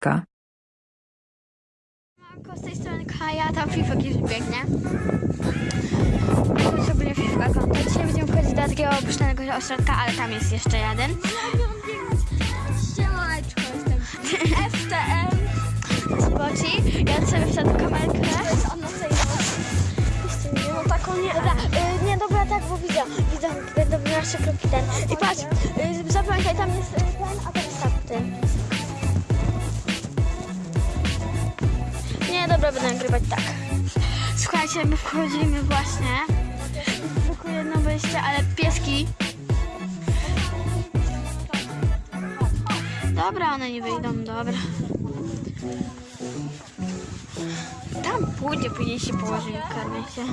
Ka. Z tej strony Kaja, tam FIFA już biegnie. Sobie FIFA konto. Dzisiaj będziemy wchodzić do takiego opuszczonego ośrodka, ale tam jest jeszcze jeden. FTM. Zboci. Ja sobie wsiadł kamerkę. To jest Anna Sejmowa. Nie, no taką nie. Dobra, y, nie dobra, tak, bo widzę, widzę, będą nasze kroki ten. I patrz, y, zapamiętaj, tam jest ten, a tam jest tamten. Dobra, będę nagrywać tak. Słuchajcie, my wchodzimy właśnie. Tylko jedno wejście, ale pieski. Dobra, one nie wyjdą, dobra. Tam pójdzie, później się położymy, karmię się.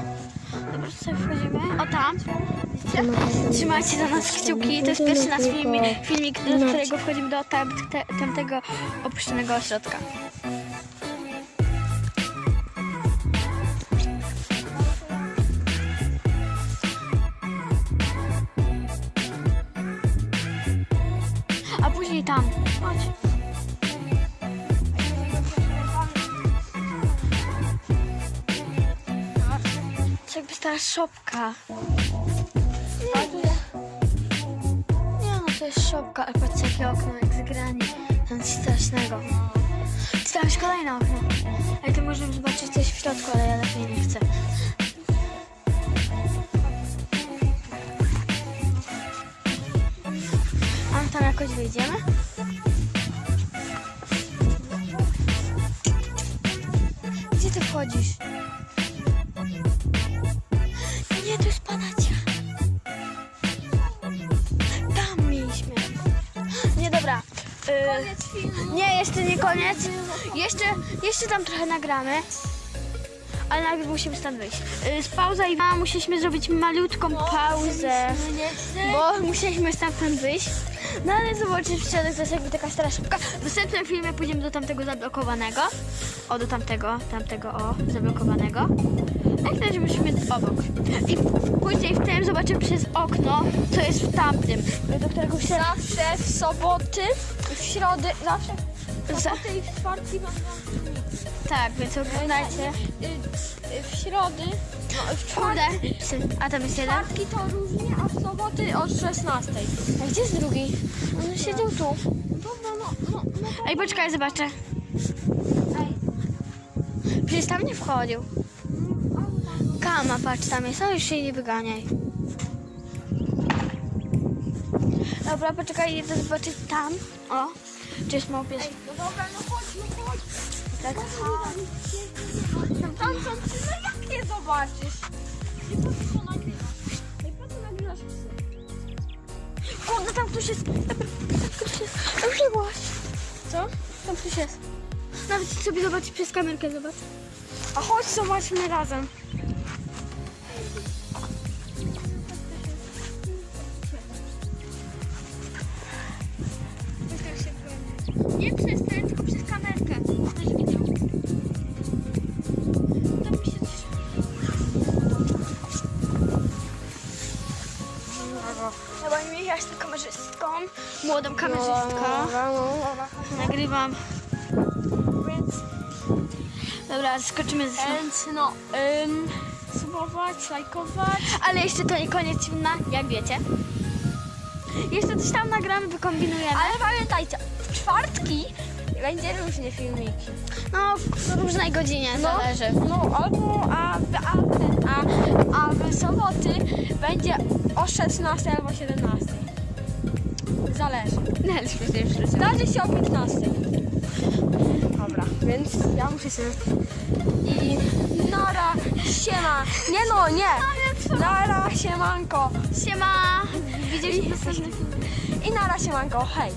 Dobra, sobie wchodzimy. O tam. Widzicie? Trzymajcie za nas kciuki. To jest pierwszy nasz filmik, filmik do którego wchodzimy do tam, te, tamtego opuszczonego ośrodka. Później tam. Chodź. To jakby stara szopka. Nie no, to jest szopka, ale patrzcie jakie okno, jak zagranie. To nic strasznego. Czy tam kolejne okno. Ale to możemy zobaczyć coś w środku, ale ja lepiej nie chcę. Tam jakoś wyjdziemy? Gdzie ty wchodzisz? Nie, to jest panacia. Tam mieliśmy. Nie, dobra. Y, nie, jeszcze nie koniec. Jeszcze, jeszcze tam trochę nagramy. Ale najpierw musimy stąd wyjść. Y, z pauza i a, musieliśmy zrobić malutką pauzę. Bo musieliśmy stamtąd wyjść. No ale zobaczysz, w środek to jest jakby taka stara szybka. W następnym filmie pójdziemy do tamtego zablokowanego. O, do tamtego, tamtego, o, zablokowanego. Jak razie musimy obok. I później w tym zobaczymy przez okno, co jest w tamtym, do którego się... Zawsze w soboty, w środę, zawsze soboty i w czwartki będą Tak, więc oglądajcie. y, y, w środy, no, w Kurde. czwartki, A tam jest jeden? czwartki to różnie, a w soboty od 16. A gdzie jest drugi? On siedział tu. Dobra, no, no, no to... Ej, poczekaj, zobaczę. Ej, Przecież tam nie wchodził. Kama, patrz, tam jest. O, już się nie wyganiaj. Dobra, poczekaj, idę zobaczyć tam. O, czy jest mały pies. ej, no dobra, no chodź, no chodź. Tak. Tam, są psy, no jak je zobaczysz? Nie po co nagrywasz? Ej, po co nagrywasz psy? Kurde, tam ktoś jest. Tam ktoś jest. Biegłaś. Co? Tam ktoś jest. Nawet sobie zobaczyć przez kamerkę, zobacz. A chodź, zobaczmy razem. Jestem kamerzystką, młodą kamerzystką. Nagrywam. Więc, Dobra, skoczymy z... więc no, ym, subować, lajkować. Ale jeszcze to nie koniec filmu, jak wiecie. Jeszcze coś tam nagramy, wykombinujemy. Ale pamiętajcie, w czwartki będzie różne filmiki. No, w różnej godzinie, No, zależy. No, albo, a, a, ten, a, a w soboty będzie o 16 albo 17. Zależy. Zdarzy się o 15. Dobra, więc ja muszę sobie... I nara, siema. Nie no, nie. Nara, siemanko. Siema! Następny film. I nara, siemanko, hej.